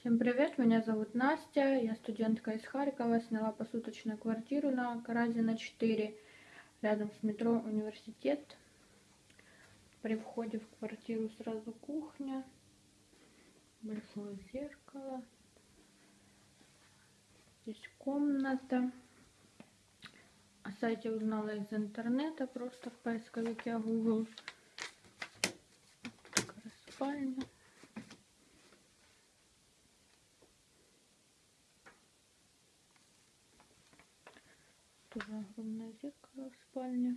Всем привет, меня зовут Настя, я студентка из Харькова, сняла посуточную квартиру на Каразина 4, рядом с метро Университет. При входе в квартиру сразу кухня, большое зеркало, здесь комната. О сайте узнала из интернета, просто в поисковике Google. Такая спальня. Тоже огромное зеркало в спальне.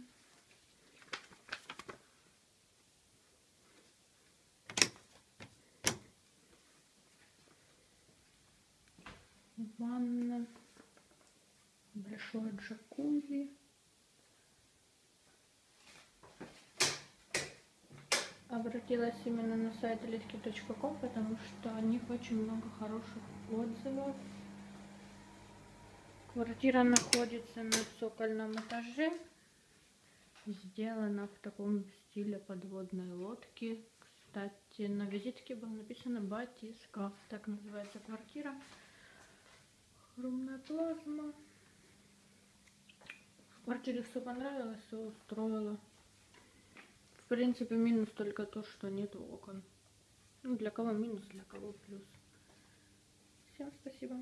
Ванна. Большое джакузи. Обратилась именно на сайт литки.ком, потому что о них очень много хороших отзывов. Квартира находится на цокольном этаже. Сделана в таком стиле подводной лодки. Кстати, на визитке было написано батискаф. Так называется квартира. Огромная плазма. В квартире все понравилось, все устроило. В принципе, минус только то, что нет окон. Ну, для кого минус, для кого плюс. Всем спасибо.